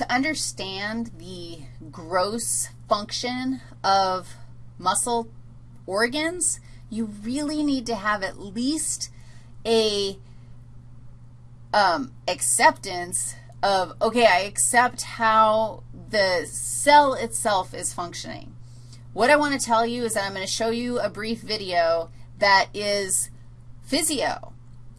to understand the gross function of muscle organs, you really need to have at least a um, acceptance of, okay, I accept how the cell itself is functioning. What I want to tell you is that I'm going to show you a brief video that is physio.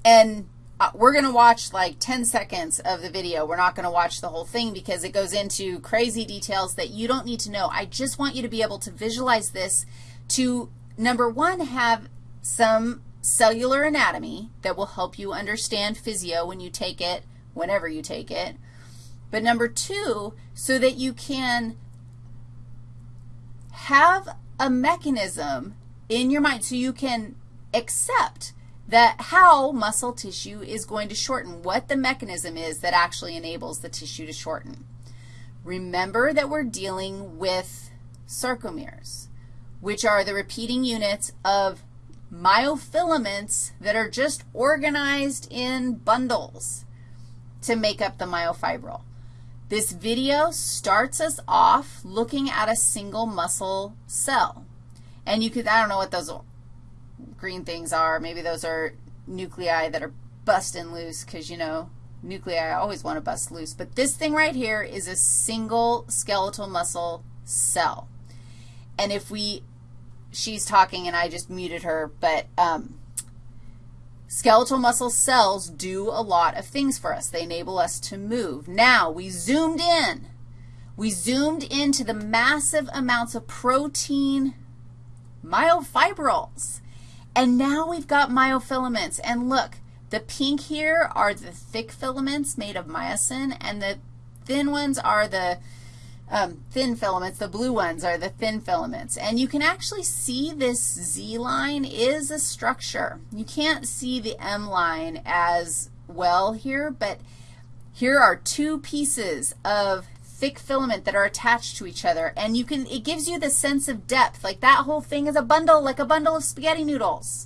And uh, we're going to watch like 10 seconds of the video. We're not going to watch the whole thing because it goes into crazy details that you don't need to know. I just want you to be able to visualize this to, number one, have some cellular anatomy that will help you understand physio when you take it, whenever you take it. But number two, so that you can have a mechanism in your mind so you can accept that how muscle tissue is going to shorten, what the mechanism is that actually enables the tissue to shorten. Remember that we're dealing with sarcomeres, which are the repeating units of myofilaments that are just organized in bundles to make up the myofibril. This video starts us off looking at a single muscle cell. And you could, I don't know what those green things are. Maybe those are nuclei that are busting loose because, you know, nuclei always want to bust loose. But this thing right here is a single skeletal muscle cell. And if we, she's talking and I just muted her, but um, Skeletal muscle cells do a lot of things for us. They enable us to move. Now, we zoomed in. We zoomed into the massive amounts of protein myofibrils. And now we've got myofilaments. And look, the pink here are the thick filaments made of myosin, and the thin ones are the um, thin filaments. The blue ones are the thin filaments. And you can actually see this Z line is a structure. You can't see the M line as well here, but here are two pieces of thick filament that are attached to each other, and you can, it gives you the sense of depth, like that whole thing is a bundle, like a bundle of spaghetti noodles.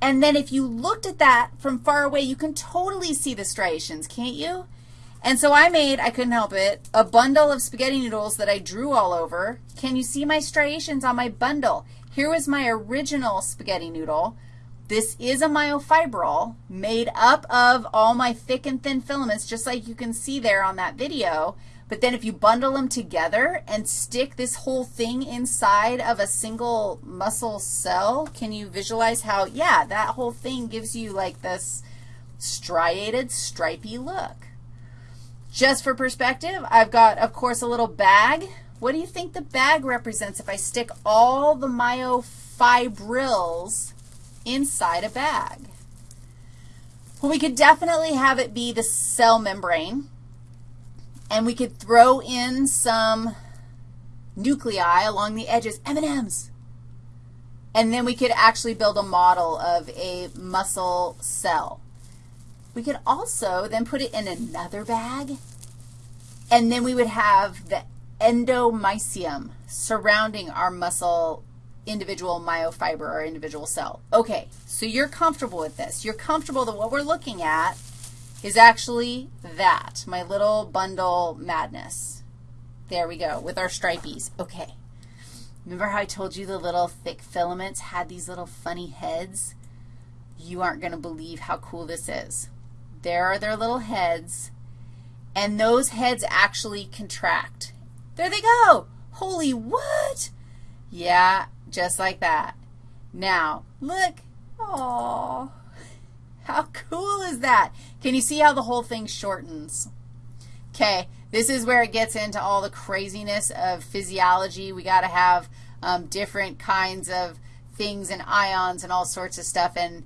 And then if you looked at that from far away, you can totally see the striations, can't you? And so I made, I couldn't help it, a bundle of spaghetti noodles that I drew all over. Can you see my striations on my bundle? Here was my original spaghetti noodle. This is a myofibril made up of all my thick and thin filaments, just like you can see there on that video. But then if you bundle them together and stick this whole thing inside of a single muscle cell, can you visualize how, yeah, that whole thing gives you like this striated, stripy look. Just for perspective, I've got, of course, a little bag. What do you think the bag represents if I stick all the myofibrils inside a bag? Well, we could definitely have it be the cell membrane, and we could throw in some nuclei along the edges, M&Ms. And then we could actually build a model of a muscle cell. We could also then put it in another bag, and then we would have the endomysium surrounding our muscle individual myofiber or individual cell. Okay, so you're comfortable with this. You're comfortable that what we're looking at is actually that, my little bundle madness. There we go, with our stripies. Okay. Remember how I told you the little thick filaments had these little funny heads? You aren't going to believe how cool this is. There are their little heads, and those heads actually contract. There they go. Holy what? Yeah, just like that. Now, look. Oh, how cool is that? Can you see how the whole thing shortens? Okay, this is where it gets into all the craziness of physiology. We got to have um, different kinds of things and ions and all sorts of stuff, and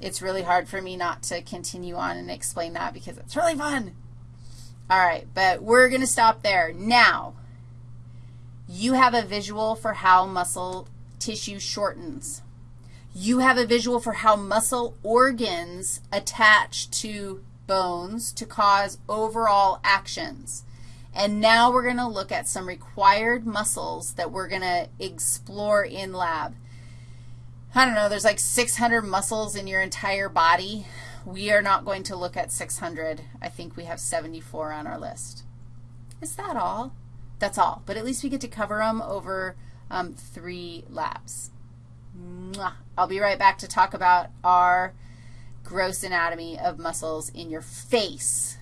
it's really hard for me not to continue on and explain that because it's really fun. All right, but we're going to stop there. Now, you have a visual for how muscle tissue shortens. You have a visual for how muscle organs attach to bones to cause overall actions. And now we're going to look at some required muscles that we're going to explore in lab. I don't know, there's like 600 muscles in your entire body. We are not going to look at 600. I think we have 74 on our list. Is that all? That's all, but at least we get to cover them over um, three labs. I'll be right back to talk about our gross anatomy of muscles in your face.